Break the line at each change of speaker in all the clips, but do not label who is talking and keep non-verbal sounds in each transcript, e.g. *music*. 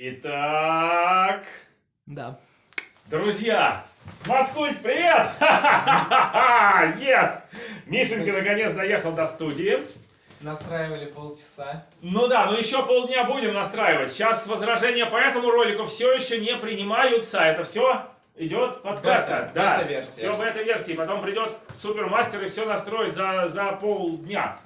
Итак,
Да.
друзья, Маткульт, привет! *laughs* Yes! Мишенька наконец доехал до студии.
Настраивали полчаса.
Ну да, но еще полдня будем настраивать. Сейчас возражения по этому ролику все еще не принимаются. Это все идет подкатка.
Бета,
да,
бета-версия.
все бета-версии. Потом придет супермастер и все настроит за, за полдня.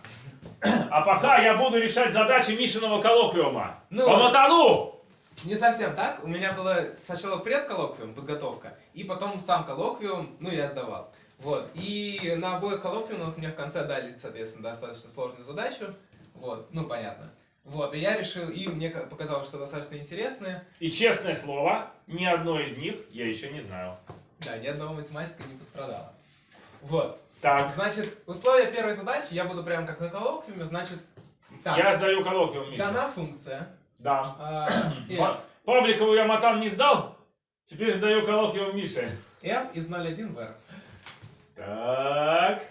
*clears throat* А пока я буду решать задачи Мишиного коллоквиума.
Ну.
По мотану!
Не совсем так. У меня было сначала предколлоквиум, подготовка, и потом сам коллоквиум, ну, я сдавал. Вот. И на обоих коллоквиумах мне в конце дали, соответственно, достаточно сложную задачу. Вот. Ну, понятно. Вот. И я решил, и мне ка- показалось, что достаточно интересное.
И честное слово, ни одно из них я еще не знаю.
Да, ни одного математика не пострадало. Вот.
Так,
Значит, условия первой задачи, я буду прям как на коллоквиуме, значит, так,
я сдаю коллоквиум, Миша.
дана функция.
Да. *clears throat* Па- Павликову я матан не сдал, теперь сдаю коллоквиум Мише.
f, из 0,1 в r.
Так.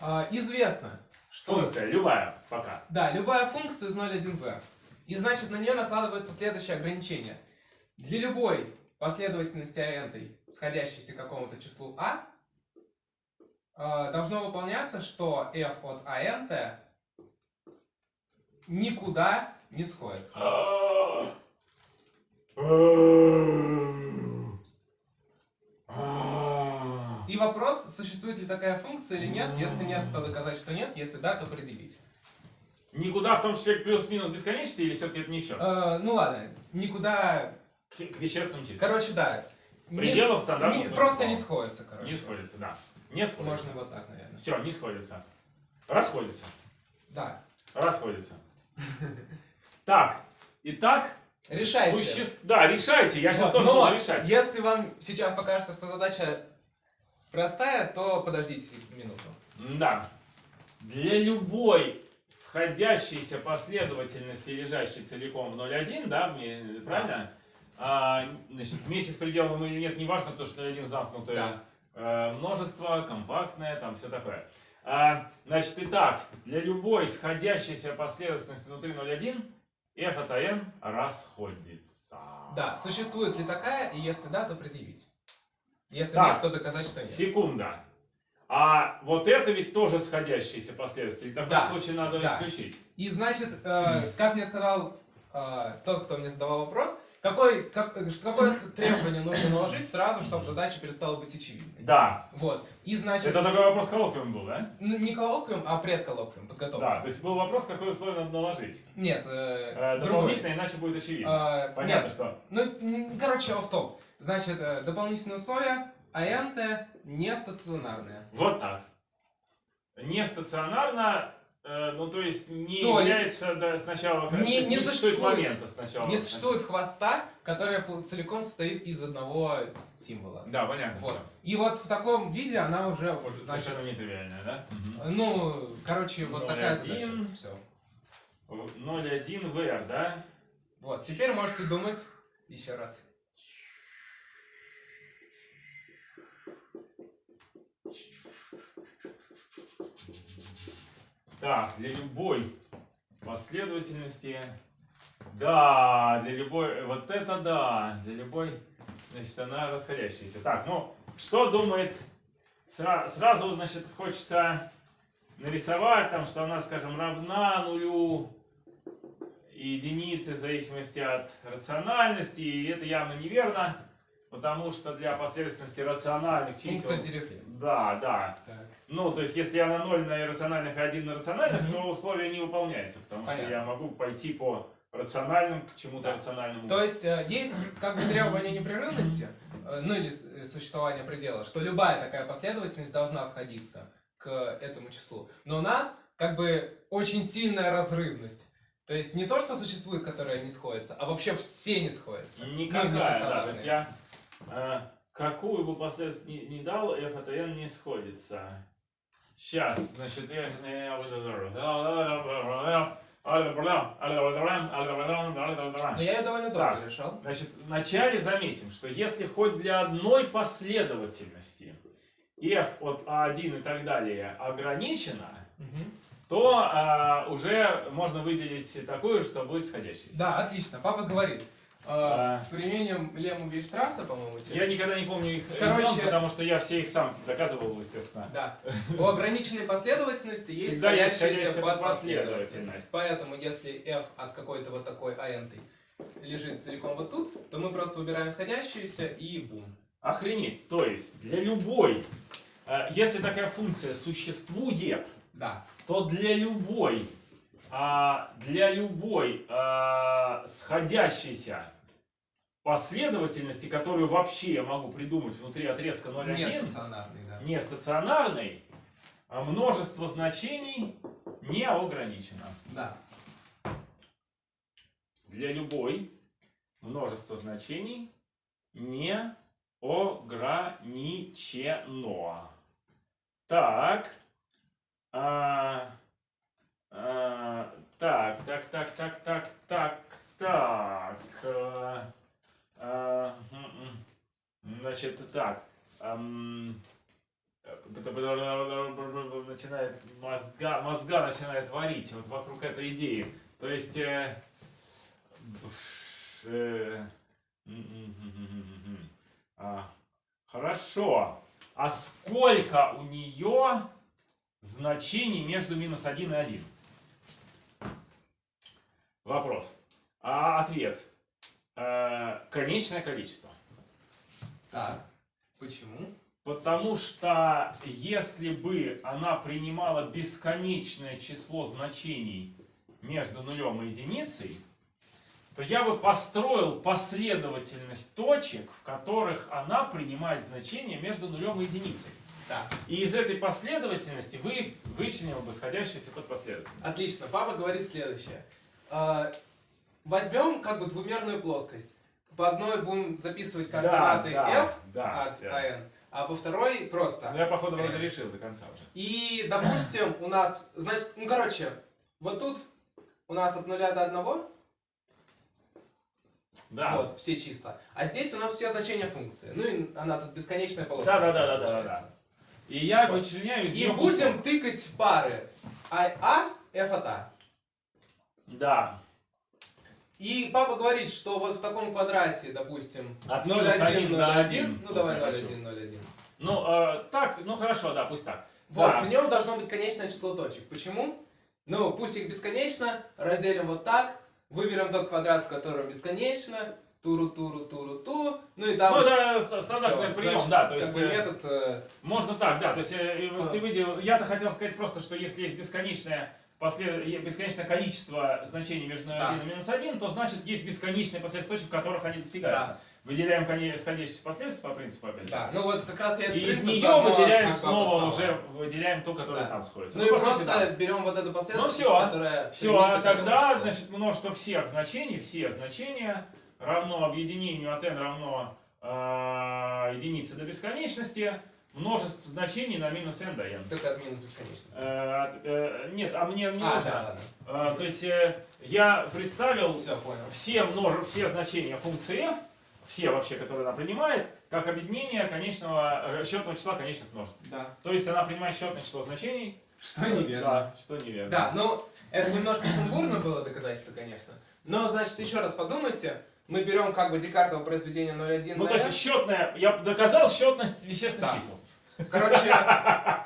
А, известно, что...
Функция, любая, пока.
Да, любая функция из 0,1 в r. И значит, на нее накладывается следующее ограничение. Для любой последовательности n, сходящейся к какому-то числу а, должно выполняться, что f от ant никуда не сходится. И вопрос, существует ли такая функция или нет. Если нет, то доказать, что нет. Если да, то предъявить.
Никуда, в том числе плюс-минус бесконечности, или все-таки это не счет?
Э, ну ладно, никуда...
К, к вещественным числам.
Короче, да.
Пределов
с-
стандартного
не-
смысла
Просто не сходится, короче.
Не сходится, да. Не сходится.
Можно вот так, наверное.
Все, не сходится. Расходится.
Да.
Расходится. *laughs* Так, итак,
Решайте.
суще- Да, решайте, я сейчас
Вот,
тоже
но
буду решать.
Если вам сейчас покажется, что задача простая, то подождите минуту.
Да. Для любой сходящейся последовательности, лежащей целиком в 0,1, да, правильно? А, значит, вместе с пределом или нет, неважно, потому что 0,1 замкнутое
Да.
э, множество, компактное, там все такое. А, значит, итак, для любой сходящейся последовательности внутри 0,1 f от n расходится.
Да, существует ли такая, и если да, то предъявить. Если
Так.
нет, то доказать, что нет.
Секунда. А вот это ведь тоже сходящиеся последствия. В таком
Да,
случае надо
да.
исключить.
И значит, э, как мне сказал э, тот, кто мне задавал вопрос, какой, как, какое требование нужно наложить сразу, чтобы задача перестала быть очевидной.
Да.
Вот. И значит,
Это такой вопрос коллоквиум был, да?
н- не коллоквиум, а предколлоквиум, подготовка.
Да. То есть был вопрос, какое условие надо наложить.
Нет, э,
Э, дополнительно, иначе будет очевидно.
Э,
Понятно,
нет,
что.
ну, короче, офф-топ. Значит, э, дополнительные условия, АНТ не стационарные.
Вот так. Не стационарно, ну то есть не
То есть
является да, сначала...
не-
есть
не
существует
существует.
момента сначала.
Не существует хвоста, который целиком состоит из одного символа.
Да, понятно
Вот.
все.
И вот в таком виде она уже,
Может,
значит,
совершенно нетривиальная, да?
ну, короче, вот такая
0,1.
задача. Все.
0,1 VR, да?
Вот, теперь можете думать еще раз.
Так, для любой последовательности, да, для любой, вот это да, для любой, значит, она расходящаяся. Так, ну, что думает, сра- сразу, значит, хочется нарисовать там, что она, скажем, равна нулю и единице в зависимости от рациональности, и это явно неверно, потому что для последовательности рациональных чисел...
Функция Дирихле.
Да, да.
Так.
Ну, то есть, если я на 0 на иррациональных и 1 на рациональных,
Мгм.
то условие не выполняется, потому
Понятно.
что я могу пойти по рациональным к чему-то
Да.
рациональному.
То есть э, есть как бы требование непрерывности, э, ну или э, существование предела, что любая такая последовательность должна сходиться к этому числу. Но у нас как бы очень сильная разрывность. То есть не то, что существует, которое не сходится, а вообще все не сходятся. Ну,
Никакая,
не
да. То есть я какую бы последовательность не, не дал, f от n не сходится. Сейчас, значит, я...
Но я ее довольно долго
Так.
решал.
Значит, вначале заметим, что если хоть для одной последовательности f от a1 и так далее ограничена,
Мгм.
то а, уже можно выделить такую, что будет сходящаяся.
Да, отлично. Папа говорит. Э,
А.
Применением лему Вейштрасса, по-моему,
Я никогда не помню их
Короче-
имен, потому что я все их сам доказывал, естественно.
Да. У ограниченной последовательности есть
Всегда
сходящаяся подпоследовательность.
подпоследовательность.
Поэтому, если f от какой-то вот такой int лежит целиком вот тут, то мы просто выбираем сходящуюся и бум.
Охренеть. То есть для любой, э, если такая функция существует,
Да.
то для любой, а, для любой а, сходящейся последовательности, которую вообще я могу придумать внутри отрезка 0,1,
Не да.
не стационарной, а множество значений не ограничено.
Да.
Для любой множество значений не ограничено. Так. А, а, так, так, так, так, так, так, так. а, а. Значит, так. ам, начинает мозга, мозга начинает варить вот вокруг этой идеи. То есть э, э. А, Хорошо. А сколько у нее значений между минус 1 и 1? Вопрос. А ответ. Э, Конечное количество.
Так. Почему?
Потому что если бы она принимала бесконечное число значений между нулем и единицей, то я бы построил последовательность точек, в которых она принимает значение между нулем и единицей.
Да.
И из этой последовательности вы вычленил бы сходящуюся под последовательность.
Отлично. Папа говорит следующее. Э, Возьмем как бы двумерную плоскость. По одной будем записывать координаты
да,
f
да,
от
всё.
an, а по второй просто.
Ну, я, походу, вроде
Э.
решил до конца уже.
И, допустим, у нас, значит, ну, короче, вот тут у нас от нуля до одного,
Да.
вот, все числа. А здесь у нас все значения функции. Ну и она тут бесконечная полоска.
Да, да, да, да, да. И я
Вот.
вычленяю из
И будем
кусок.
тыкать пары а, а, f от a.
Да.
И папа говорит, что вот в таком квадрате, допустим,
От
0,1,
минус 1 до
0,1,
1.
ну давай
Я хочу.
0,1, 0,1.
Ну, э, так, ну хорошо, да, пусть так.
Вот,
Да.
в нем должно быть конечное число точек. Почему? Ну, пусть их бесконечно, разделим вот так, выберем тот квадрат, в котором бесконечно, туру, туру, туру, ту, ну и там...
Ну, это с- стандартный
всё,
прием,
значит,
да, то
как
есть
бы
э,
метод... э,
можно так, да, то есть э,
А.
ты видел, я-то хотел сказать просто, что если есть бесконечное послед... бесконечное количество значений между
Да.
1 и минус 1, то значит есть бесконечные последствия точек, в которых они достигаются.
Да.
Выделяем коне- сходящие последствия по принципу опять же.
Да, ну вот как раз я
И из нее выделяем снова уже выделяем ту, которая
Да.
там сходится.
Ну и
по сути,
просто
да.
берем вот эту последовательность,
всё.
которая
Все, а тогда, значит, множество всех значений, все значения равно объединению от n равно э, единице до бесконечности, множество значений на минус n до n.
Только от минус бесконечности.
Э, э, нет, а мне не
а,
нужно.
да, ладно.
Э, то есть э, я представил
Все, понял.
все, множе, все значения функции f, все вообще, которые она принимает, как объединение конечного, э, счетного числа конечных множеств.
Да.
То есть она принимает счетное число значений.
Что неверно.
Да, что неверно.
Да, ну, это немножко сумбурно было доказательство, конечно. Но, значит, еще раз подумайте. Мы берем как бы Декартово произведение 0,1
Ну, то есть
f.
счетная, я доказал счетность вещественных
Да.
чисел.
Короче,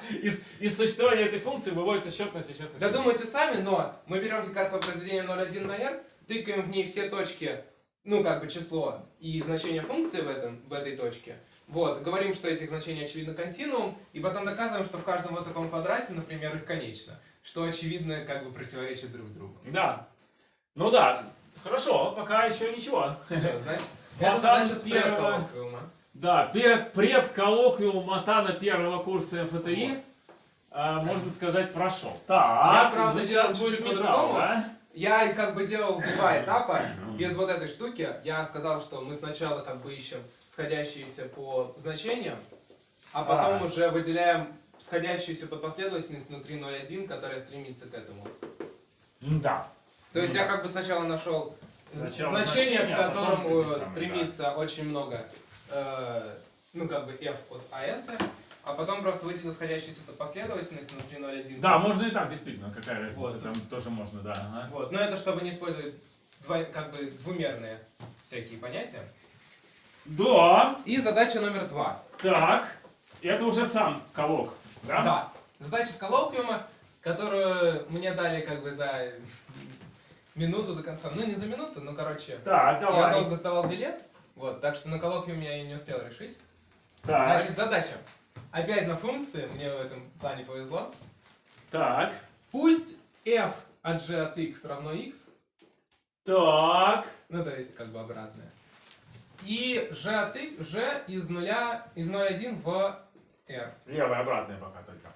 *laughs*
Из, из существования этой функции выводится счетность вещественных чисел.
додумайте сами, но мы берем Декартово произведение 0,1 на r, тыкаем в ней все точки, ну, как бы число и значение функции в, этом, в этой точке. Вот, говорим, что этих значений очевидно континуум, и потом доказываем, что в каждом вот таком квадрате, например, их конечно. Что очевидно как бы противоречит друг другу.
Да. Ну да. Хорошо, пока еще ничего.
Всё, значит, *laughs* это задача с.
Да, перед предколлоквиум Матана первого курса МФТИ, а, можно сказать, прошел. Так,
Я, правда,
ну, сейчас
чуть-чуть по-другому.
да?
Я как бы делал два этапа, без вот этой штуки. Я сказал, что мы сначала как бы ищем сходящиеся по значениям, а потом
А.
уже выделяем сходящуюся под последовательность внутри 0,1, которая стремится к этому.
Да.
То есть
Ну
я
да.
как бы сначала нашел
Сначала
значение,
значение,
к
а
которому стремится очень много, э, ну как бы f от an, а потом просто выделил сходящуюся под последовательность внутри 0,1.
Да, можно и так, действительно, какая разница,
Вот.
там тоже можно, да. ага.
Вот, но это чтобы не использовать двой- как бы двумерные всякие понятия.
Да,
И задача номер два.
так, это уже сам колок, да?
Да. Задача с коллоквиума, которую мне дали как бы за минуту до конца. Ну, не за минуту, но, короче,
Так,
я
давай.
долго сдавал билет. Вот, так что на коллоквиуме я и не успел решить.
Так,
Значит, задача. Опять на функции, мне в этом плане повезло.
так,
Пусть f от g от x равно x,
так,
ну, то есть, как бы обратное. И g от x, g из нуля, из 0,1 в r.
левая обратная пока только.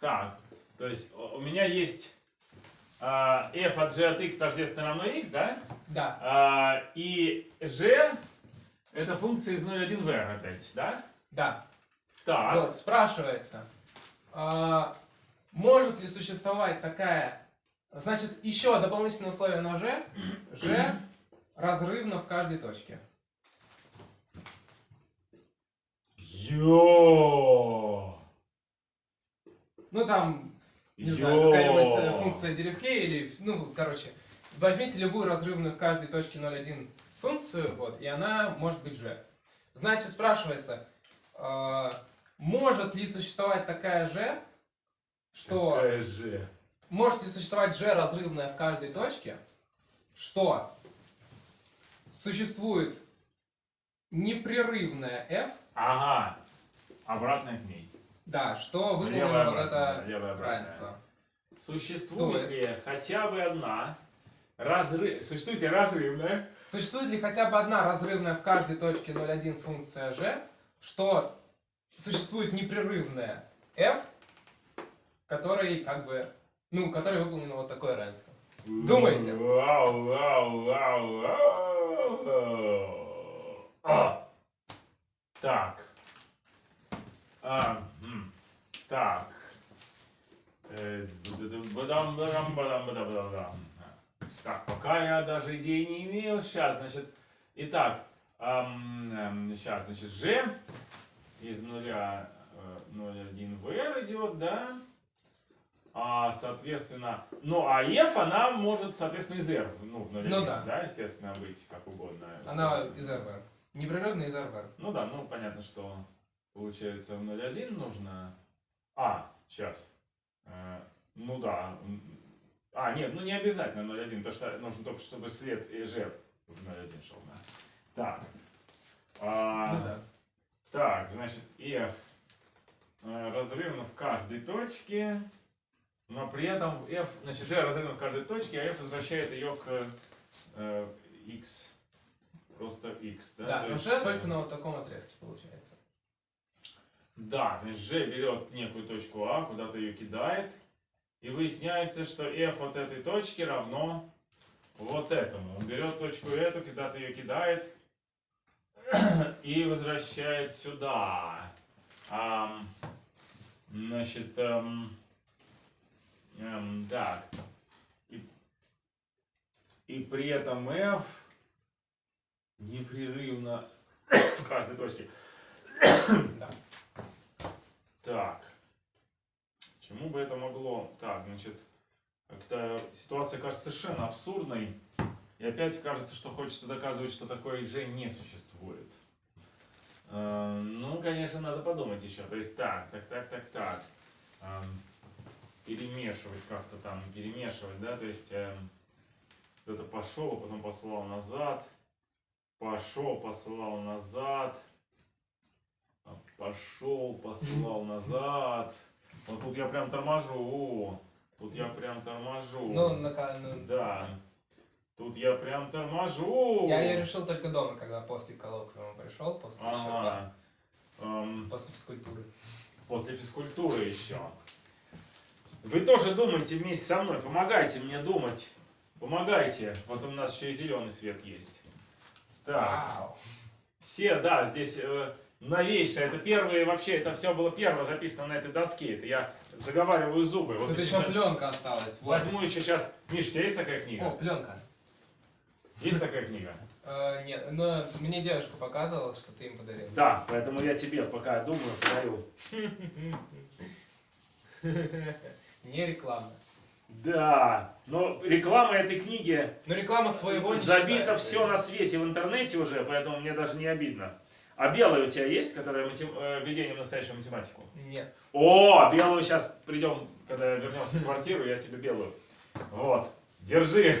Так, то есть у у меня есть а, f от g от x тождественно равно x, да?
Да,
А, и g это функция из 0,1 в опять, да?
да.
Так,
Вот, спрашивается, а, может ли существовать такая... Значит, еще дополнительное условие на g. g *clears throat* разрывно в каждой точке.
Йо!
Ну, там, не знаю,
Йо!
какая-нибудь э, функция Дирихле или... Ну, короче, возьмите любую разрывную в каждой точке 0,1 функцию, вот, и она может быть g. Значит, спрашивается, а, может ли существовать такая g, что...
Какая же?
Может ли существовать g разрывная в каждой точке, что существует непрерывная f,
Ага, обратная к ней.
да, что выполнено вот это равенство.
Существует ли хотя бы одна разрыв... Существует ли разрывная?
Существует ли хотя бы одна разрывная в каждой точке 0,1 функция g, что существует непрерывная f, которой как бы, ну, которой выполнено вот такое равенство. Думайте.
Вау, вау, вау, вау. А. Так. А, так. Э, Так, пока я даже идеи не имею. Сейчас, значит, итак, сейчас, значит, G из нуля э, 0,1 в R идет, да? А, соответственно, ну, а F, она может, соответственно, из R, ну, в 0,1,
Ну да.
естественно, быть как угодно.
Она из RV. Непрерывная из RV.
Ну да, ну понятно, что получается в 0,1 нужно... А, сейчас. ну да. А, нет, ну не обязательно 0,1, потому что нужно только, чтобы свет и жир в 0,1 шел. Да. Так. А,
Ну да.
Так, значит, F э, разрывно в каждой точке, но при этом F, значит, G разрывно в каждой точке, а F возвращает ее к э, X, просто X. Да,
Да,
То
но
есть,
g
э,
только на вот таком отрезке получается.
Да, значит, G берет некую точку А, куда-то ее кидает, и выясняется, что F от этой точки равно вот этому. Он берет точку эту, куда-то ее кидает, и возвращает сюда. Ам, значит, эм, эм, так. И, и при этом F непрерывно *coughs* в каждой точке.
Да. *coughs*
Так. Чему бы это могло? Так, значит, как-то ситуация кажется совершенно абсурдной. И опять кажется, что хочется доказывать, что такое же не существует. Э, Ну, конечно, надо подумать еще. То есть так, так, так, так, так. Эм, Перемешивать как-то там, перемешивать, да, то есть эм, кто-то пошел, потом послал назад, пошел, послал назад, пошел, послал *laughs* назад. Вот тут я прям торможу. Тут я прям торможу.
Ну, на, ну,
Да. Тут я прям торможу.
я ее решил только дома, когда после коллоквиума пришел, после
Ага. Эм,
после физкультуры.
после физкультуры еще. Вы тоже думайте вместе со мной, помогайте мне думать. Помогайте. Вот у нас еще и зеленый свет есть. Так.
Вау.
Все, да, здесь э, новейшее. Это первые, вообще, это все было первое записано на этой доске. Это я заговариваю зубы. Вот
Тут еще
сейчас
пленка осталась. Вот.
возьму еще сейчас. Миш, у тебя есть такая книга?
О, пленка.
Есть такая книга?
Э, нет, но мне девушка показывала, что ты им подарил.
Да, поэтому я тебе пока думаю, подарю. *laughs*
Не реклама.
Да, но реклама этой книги
Но реклама своего не
забито все на свете в интернете уже, поэтому мне даже не обидно. А белая у тебя есть, которая матем... э, введение в настоящую математику?
Нет.
О, белую сейчас придем, когда вернемся в квартиру, я тебе белую. Вот, держи. *laughs*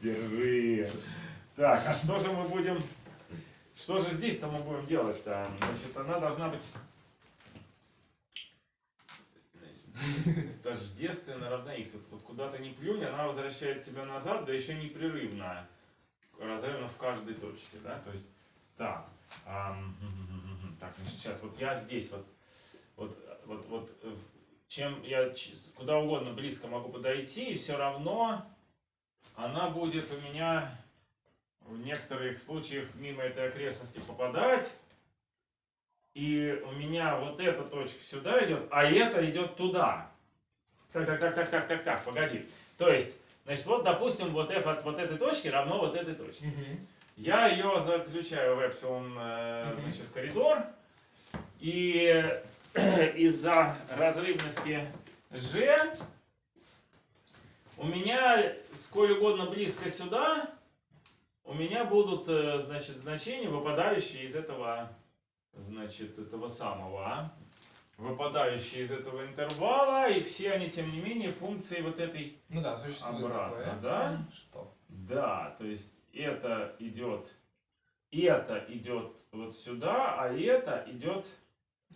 Держи. Так, а что же мы будем... Что же здесь-то мы будем делать-то? Значит, она должна быть... Тождественно равна x. Вот, вот куда то не плюнь, она возвращает тебя назад, да еще непрерывно. Разрывно в каждой точке, да? То есть, так. *laughs* так, значит, сейчас вот я здесь вот, вот, вот, вот, э, чем я куда угодно близко могу подойти, и все равно она будет у меня в некоторых случаях мимо этой окрестности попадать. И у меня вот эта точка сюда идет, а эта идет туда. Так, так, так, так, так, так, так, погоди. То есть, значит, вот, допустим, вот f от вот этой точки равно вот этой точке.
Мгм.
Я ее заключаю в эпсилон, э, значит, коридор. И *clears throat* из-за разрывности G у меня сколь угодно близко сюда, у меня будут, э, значит, значения, выпадающие из этого, значит, этого самого, выпадающие из этого интервала, и все они, тем не менее, функции вот этой
Ну да, существует
Обратно,
такое.
да?
Что?
да, то есть это идет, это идет вот сюда, а это идет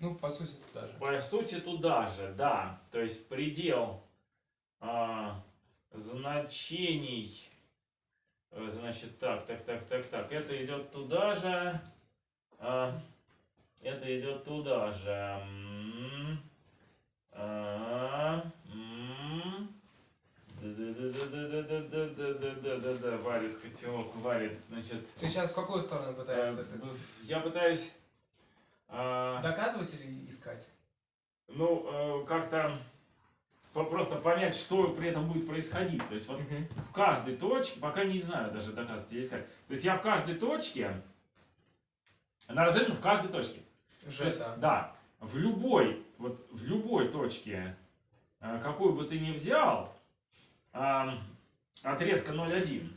Ну, по сути, туда же.
по сути туда же, да. То есть предел а, значений, э, значит, так, так, так, так, так, это идет туда же, а, это идет туда же. Варит котелок, варит, значит,
Ты сейчас в какую сторону пытаешься?
я пытаюсь
Доказывать или искать?
ну, как-то просто понять, что при этом будет происходить. То есть вот в каждой точке, пока не знаю даже доказывать или искать. То есть я в каждой точке, она разрывна в каждой точке. То
Же,
есть,
да.
в любой, вот в любой точке, какую бы ты ни взял, ам, отрезка 0,1,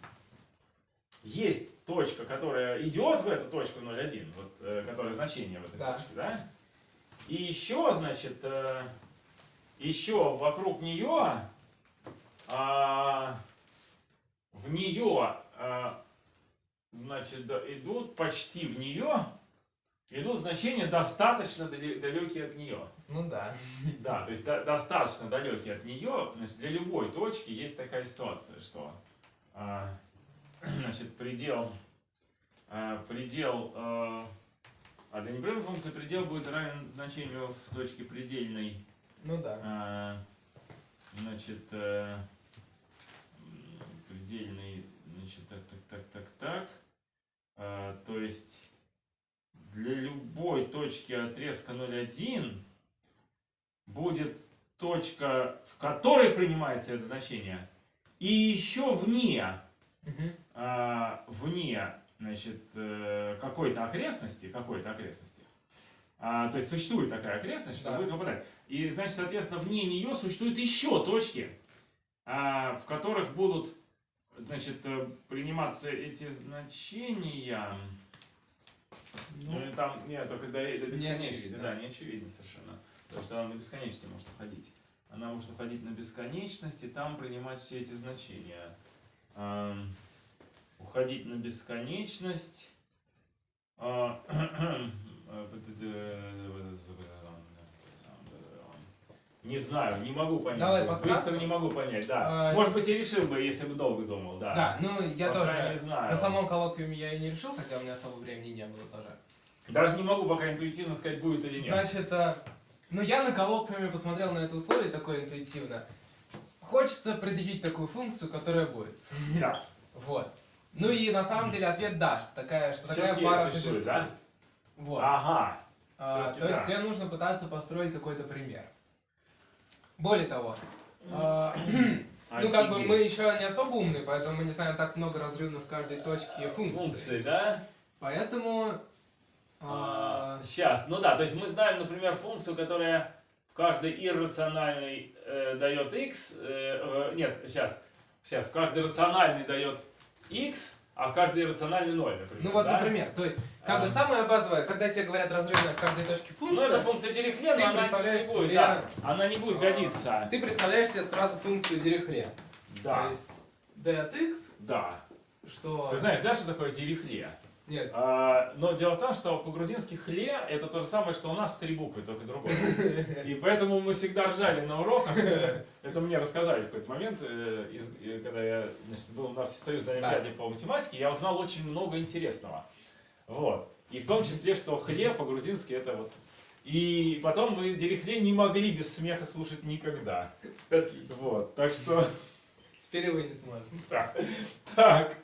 есть точка, которая идет в эту точку 0,1, вот, э, которая значение в этой
Да.
точке, да? И еще, значит, э, еще вокруг нее, а, в нее, а, значит, идут почти в нее, идут значения достаточно далекие от нее.
Ну да.
Да, то есть до- достаточно далекие от нее. Значит, для любой точки есть такая ситуация, что а, *clears throat* значит, предел, а, предел, а, а для непрерывной функции предел будет равен значению в точке предельной,
Ну да.
а, значит, э, м, предельный, значит, так, так. А, то есть для любой точки отрезка 0,1 будет точка, в которой принимается это значение, и еще вне,
Мгм.
а, вне значит, э, какой-то окрестности, какой-то окрестности. А, то есть существует такая окрестность, что
Да.
будет выпадать. И, значит, соответственно, вне нее существуют еще точки, а, в которых будут, значит, э, приниматься эти значения.
Ну,
Ну, и там, нет, только до, до бесконечности,
очевидно.
да, не очевидно совершенно. Потому что она на бесконечности может уходить. Она может уходить на бесконечность и там принимать все эти значения. Ам, уходить на бесконечность. а, *clears throat* Не знаю, не могу понять.
Давай
Быстро
подсказку.
не могу понять, да.
А,
Может быть, и решил бы, если бы долго думал, да.
Да, ну я
Пока
тоже.
не знаю.
На самом коллоквиуме я и не решил, хотя у меня особо времени не было тоже.
Даже не могу пока интуитивно сказать, будет или нет.
Значит, э, ну я на коллоквиуме посмотрел на это условие такое интуитивно. Хочется предъявить такую функцию, которая будет.
Да. *laughs*
Вот. Ну и на самом деле ответ да, что такая, что такая пара
существует, да?
Вот.
Ага.
А, то есть
да.
тебе нужно пытаться построить какой-то пример. Более того, а, *clears throat* Ну, как бы мы еще не особо умные, поэтому мы не знаем так много разрывов в каждой точке функции.
Функции, да?
Поэтому... а,
Сейчас, ну да, то есть мы знаем, например, функцию, которая в каждой иррациональной э, дает x, э, э, нет, сейчас, сейчас, в каждой рациональной дает x, а в каждой иррациональной 0, например.
Ну вот,
да?
например, то есть, как бы
А.
самое базовое, когда тебе говорят разрывная в каждой точке
Ну
функция,
это функция Дирихле,
Ты
но она не будет,
себе-
да, она не будет годиться.
ты представляешь себе сразу функцию Дирихле.
Да,
То есть, d от x,
да.
что...
Ты знаешь, да, что такое Дирихле?
Нет,
А, но дело в том, что по-грузински хле это то же самое, что у нас в три буквы, только другое. *laughs* И поэтому мы всегда ржали на уроках. Это мне рассказали в какой-то момент, э, э, когда я значит, был на Всесоюзной Олимпиаде по математике, я узнал очень много интересного. Вот. И в том числе, что хле по-грузински это вот... И потом мы дерехле не могли без смеха слушать никогда.
отлично.
Вот. Так что...
Теперь вы не сможете. *laughs*
Так. Так.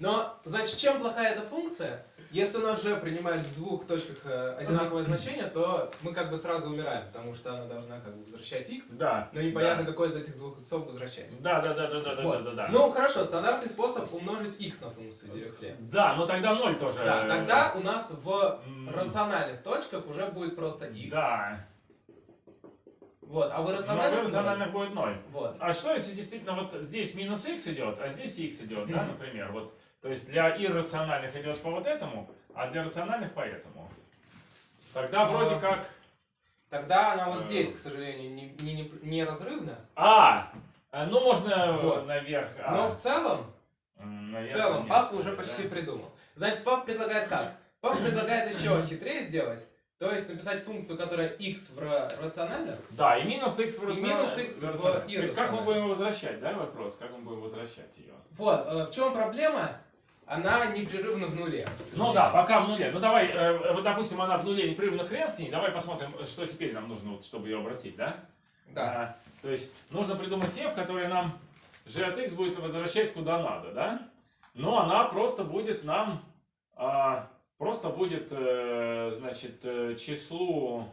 Но, значит, чем плохая эта функция? Если у нас же принимает в двух точках э, одинаковое значение, то мы как бы сразу умираем, потому что она должна как бы возвращать x,
Да.
но непонятно, какой из этих двух иксов возвращать.
Да, да, да, да, да, да,
Вот.
да, да, да.
Ну, хорошо, стандартный способ умножить x на функцию Дирихле.
Да, но тогда ноль тоже.
Да, тогда у нас в рациональных точках уже будет просто x.
Да.
Вот, а в
Но
иррациональных...
в рациональных будет 0.
Вот.
А что если действительно вот здесь минус x идет, а здесь x идет, да, например, вот. То есть для иррациональных идет по вот этому, а для рациональных по этому. Тогда
А.
вроде как...
Тогда она вот
Э.
здесь, к сожалению, не, не, не, не разрывна.
А! э, Ну можно
Вот.
наверх. а.
Но в целом, в целом, папа уже
да.
почти придумал. Значит, папа предлагает как? Папа предлагает еще *laughs* хитрее сделать. То есть написать функцию, которая x в ра- рациональных,
Да, и минус x в
И
рациональных.
минус x в.
Теперь Как мы будем возвращать, да, вопрос? Как мы будем возвращать ее?
Вот, э, в чем проблема? Она непрерывно в нуле.
Ну да, пока в нуле. Ну давай, э, вот допустим, она в нуле непрерывно хрен с ней. Давай посмотрим, что теперь нам нужно, вот, чтобы ее обратить, да?
Да.
А, то есть нужно придумать f, который нам g от x будет возвращать куда надо, да? Но она просто будет нам, а, просто будет, э, значит, э, числу,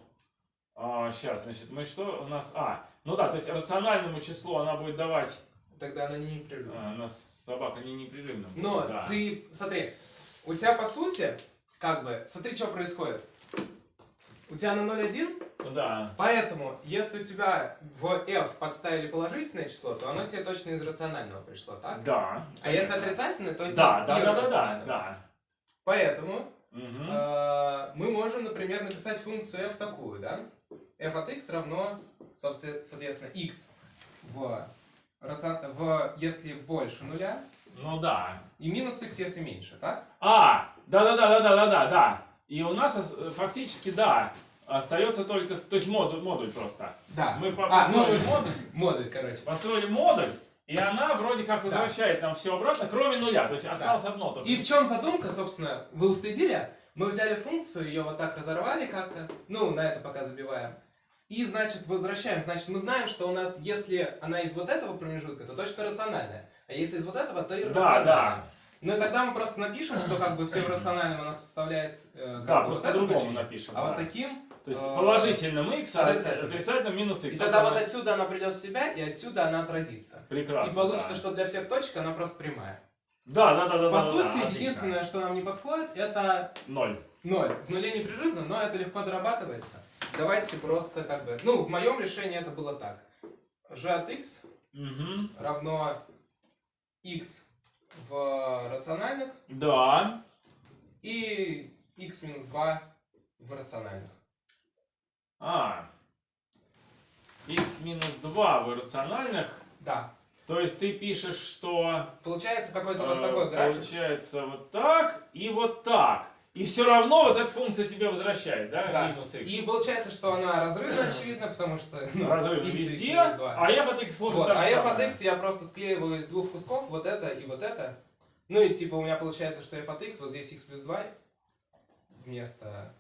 сейчас, значит, мы что у нас, а, ну да, то есть рациональному числу она будет давать,
Тогда она не непрерывна.
а, у нас собака не непрерывна. будет,
Но
да.
ты, смотри, у тебя по сути, как бы, смотри, что происходит. У тебя на 0,1,
Ну да,
поэтому, если у тебя в f подставили положительное число, то оно тебе точно из рационального пришло, так?
да.
А если отрицательное, то это
Да, да, да, да, да, да.
Поэтому
Мгм.
э, мы можем, например, написать функцию f такую, да? f от x равно, соответственно, x в, в, если больше нуля.
Ну да.
И минус x, если меньше, так?
А, да-да-да-да-да-да-да. И у нас фактически, да, остается только... То есть модуль, модуль просто.
Да.
Мы
а,
построили ну, модуль.
Модуль, короче.
Построили модуль. И она вроде как возвращает да. нам все обратно, кроме нуля. То есть осталось да. одно только.
И в чем задумка, собственно, вы уследили? Мы взяли функцию, ее вот так разорвали как-то. Ну, на это пока забиваем. И, значит, возвращаем. Значит, мы знаем, что у нас, если она из вот этого промежутка, то точно рациональная. А если из вот этого, то иррациональная.
да.
Ну и тогда мы просто напишем, что как бы все в рациональном она составляет э,
Да, просто
вот
по-другому напишем.
А вот
да.
таким,
То есть
э,
положительным x, а
отрицательным.
отрицательным минус
и
x.
тогда
Вот
отсюда она придет в себя, и отсюда она отразится.
Прекрасно.
и получится,
да.
что для всех точек она просто прямая.
Да, да, да, да.
По
да,
сути,
да, отлично.
единственное, что нам не подходит, это
Ноль.
Ноль. В нуле непрерывно, но это легко дорабатывается. Давайте просто как бы... Ну, в моем решении это было так. g от x
Мгм.
равно x в рациональных
Да.
и x минус 2 в рациональных.
А. x минус 2 в иррациональных.
Да.
То есть ты пишешь, что
Получается какой-то вот
э,
такой график.
получается вот так и вот так. И все равно вот эта функция тебе возвращает, да,
Да.
минус x.
И получается, что она разрывна, очевидно, потому что... ну,
Разрыв
x, x
везде,
минус 2.
а f от x служит
Вот, а f от x я просто склеиваю из двух кусков, вот это и вот это. Ну и типа у меня получается, что f от x, вот здесь x плюс 2 вместо...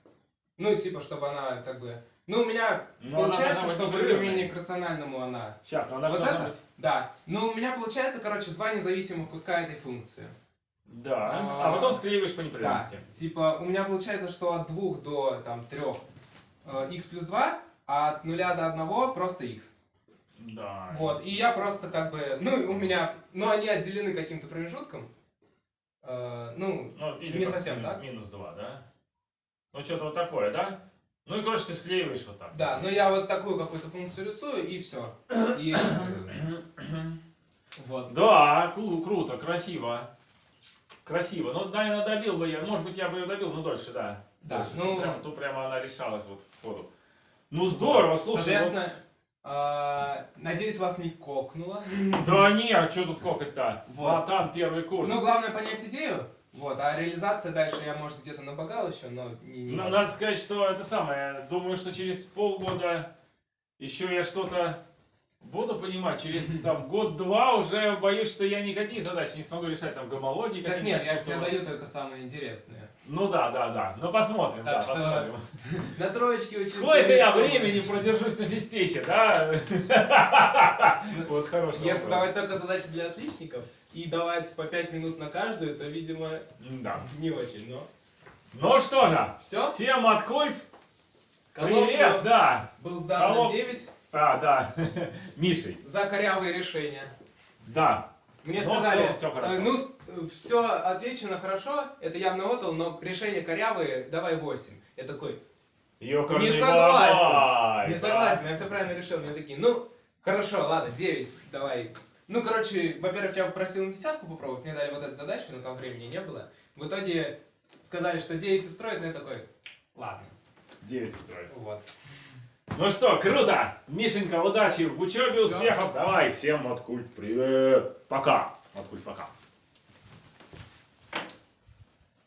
Ну и типа, чтобы она как бы... Ну у меня
Но она
получается, что
быть
в
непрерывной.
применении к рациональному она...
Сейчас, но она
Вот
должна
это?
быть.
Да. Ну у меня получается, короче, два независимых куска этой функции.
Да.
А,
А потом склеиваешь по
Да.
непрерывности.
Типа у меня получается, что от 2 до там 3 x плюс 2, а от 0 до 1 просто x.
Да.
Вот, и я просто как бы, ну, у меня, ну, они отделены каким-то промежутком. Э, ну,
Ну, или
Не совсем
минус,
так.
Минус 2, да? Ну, что-то вот такое, да? Ну и, короче, ты склеиваешь вот так.
да, но я вот такую какую-то функцию рисую, и все. И *coughs* вот.
Да, кру- круто, красиво. Красиво. Ну, наверное, добил бы я. Может быть, я бы ее добил, но дольше, да.
Да,
Дольше.
ну-
Прям, тут прямо она решалась вот в ходу. Ну, здорово, слушай.
Соответственно, э, надеюсь, вас не кокнуло.
вот- Да не, а что тут кокать-то?
Вот.
Матан, первый курс.
Ну, главное понять идею, вот, а реализация дальше я, может, где-то набогал еще, но не... не.
Надо сказать, что это самое. Думаю, что через полгода еще я что-то буду понимать. Через *laughs* там год-два уже боюсь, что я никакие задачи не смогу решать. Там гомологии
Так нет, я же тебе даю только самое интересное.
Ну да, да, да. Ну посмотрим,
Так
да,
что
посмотрим. *laughs*
На троечке учиться...
Сколько я времени продержусь на физтехе, да? Вот хороший
Если давать только задачи для отличников и давать по 5 минут на каждую, то, видимо,
Да.
не очень, но...
Ну что же,
Все,
всем от Культ. Привет, да.
был
Коллок-
на 9
А, да. *laughs* Мишей.
за корявые решения.
Да.
Мне
Ну,
сказали,
всё- всё хорошо.
э, ну, все отвечено хорошо, это явно отдал, но решения корявые, давай 8. Я такой,
Ёкарный
Не согласен.
бабай,
не
да.
согласен, я все правильно решил. Мне такие, ну, хорошо, ладно, 9, давай. Ну, короче, во-первых, я попросил на десятку попробовать, мне дали вот эту задачу, но там времени не было. В итоге сказали, что 9 устроит, но я такой, ладно,
Девять строит.
вот.
Ну что, круто! Мишенька, удачи в учебе, успехов! Давай, всем от Культ привет! Пока! От Культ пока!